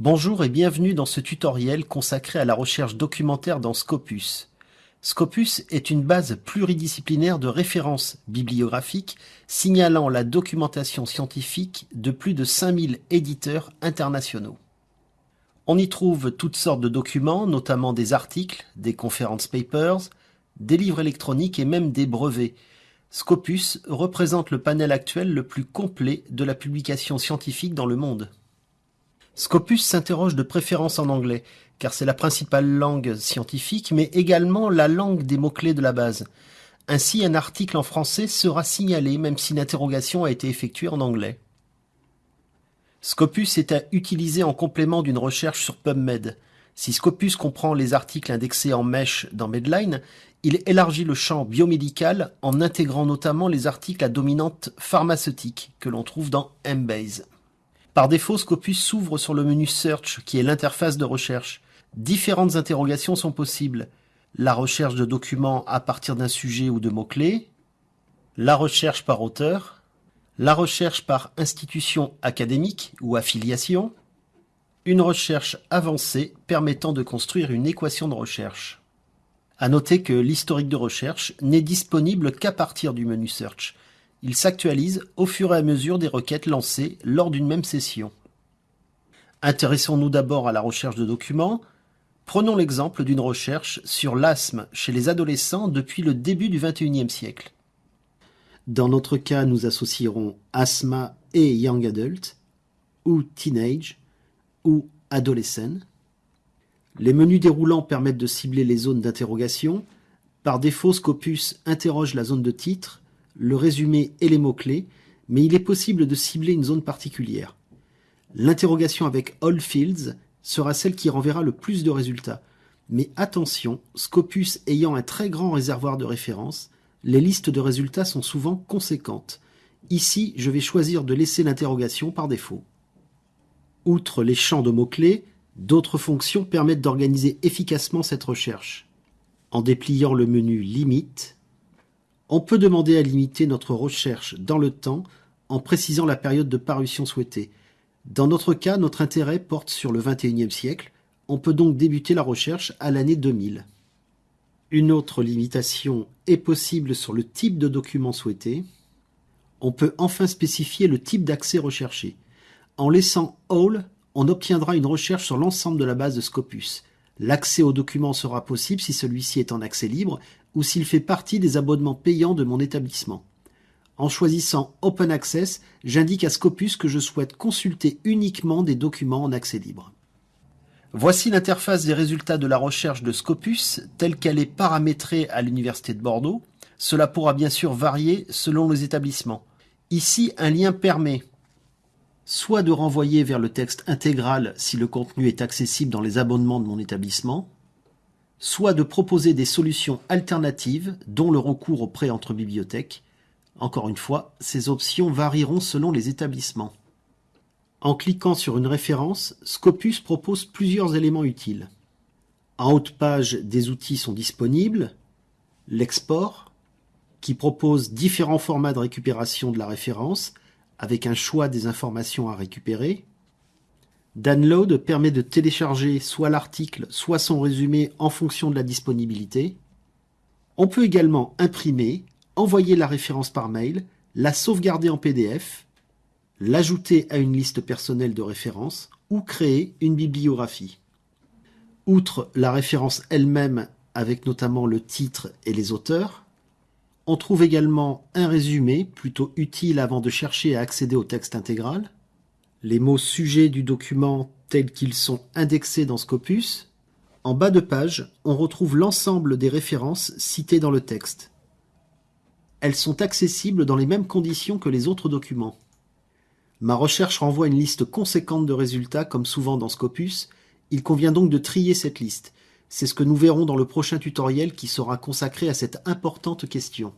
Bonjour et bienvenue dans ce tutoriel consacré à la recherche documentaire dans Scopus. Scopus est une base pluridisciplinaire de références bibliographiques signalant la documentation scientifique de plus de 5000 éditeurs internationaux. On y trouve toutes sortes de documents, notamment des articles, des conference papers, des livres électroniques et même des brevets. Scopus représente le panel actuel le plus complet de la publication scientifique dans le monde. Scopus s'interroge de préférence en anglais, car c'est la principale langue scientifique, mais également la langue des mots-clés de la base. Ainsi, un article en français sera signalé même si l'interrogation a été effectuée en anglais. Scopus est à utiliser en complément d'une recherche sur PubMed. Si Scopus comprend les articles indexés en mèche dans Medline, il élargit le champ biomédical en intégrant notamment les articles à dominante pharmaceutique que l'on trouve dans Embase. Par défaut, Scopus s'ouvre sur le menu Search, qui est l'interface de recherche. Différentes interrogations sont possibles. La recherche de documents à partir d'un sujet ou de mots-clés, la recherche par auteur, la recherche par institution académique ou affiliation, une recherche avancée permettant de construire une équation de recherche. À noter que l'historique de recherche n'est disponible qu'à partir du menu Search. Il s'actualise au fur et à mesure des requêtes lancées lors d'une même session. Intéressons-nous d'abord à la recherche de documents. Prenons l'exemple d'une recherche sur l'asthme chez les adolescents depuis le début du XXIe siècle. Dans notre cas, nous associerons asthma et young adult, ou teenage, ou adolescent. Les menus déroulants permettent de cibler les zones d'interrogation. Par défaut, Scopus interroge la zone de titre le résumé et les mots-clés, mais il est possible de cibler une zone particulière. L'interrogation avec All Fields sera celle qui renverra le plus de résultats. Mais attention, Scopus ayant un très grand réservoir de références, les listes de résultats sont souvent conséquentes. Ici, je vais choisir de laisser l'interrogation par défaut. Outre les champs de mots-clés, d'autres fonctions permettent d'organiser efficacement cette recherche. En dépliant le menu Limite, on peut demander à limiter notre recherche dans le temps en précisant la période de parution souhaitée. Dans notre cas, notre intérêt porte sur le XXIe siècle. On peut donc débuter la recherche à l'année 2000. Une autre limitation est possible sur le type de document souhaité. On peut enfin spécifier le type d'accès recherché. En laissant All, on obtiendra une recherche sur l'ensemble de la base de Scopus. L'accès au document sera possible si celui-ci est en accès libre ou s'il fait partie des abonnements payants de mon établissement. En choisissant Open Access, j'indique à Scopus que je souhaite consulter uniquement des documents en accès libre. Voici l'interface des résultats de la recherche de Scopus telle qu'elle est paramétrée à l'Université de Bordeaux. Cela pourra bien sûr varier selon les établissements. Ici, un lien permet soit de renvoyer vers le texte intégral si le contenu est accessible dans les abonnements de mon établissement, soit de proposer des solutions alternatives, dont le recours au prêt entre bibliothèques. Encore une fois, ces options varieront selon les établissements. En cliquant sur une référence, Scopus propose plusieurs éléments utiles. En haut de page, des outils sont disponibles. L'export, qui propose différents formats de récupération de la référence, avec un choix des informations à récupérer. Download permet de télécharger soit l'article, soit son résumé en fonction de la disponibilité. On peut également imprimer, envoyer la référence par mail, la sauvegarder en PDF, l'ajouter à une liste personnelle de références ou créer une bibliographie. Outre la référence elle-même avec notamment le titre et les auteurs, on trouve également un résumé plutôt utile avant de chercher à accéder au texte intégral, les mots sujets du document tels qu'ils sont indexés dans Scopus, en bas de page, on retrouve l'ensemble des références citées dans le texte. Elles sont accessibles dans les mêmes conditions que les autres documents. Ma recherche renvoie une liste conséquente de résultats comme souvent dans Scopus, il convient donc de trier cette liste. C'est ce que nous verrons dans le prochain tutoriel qui sera consacré à cette importante question.